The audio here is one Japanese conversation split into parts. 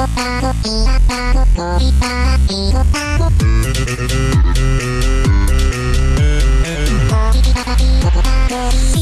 ゴタゴピラタゴゴリパラピゴタゴゴリタタピゴタゴリ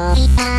Bye.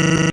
Mm-hmm.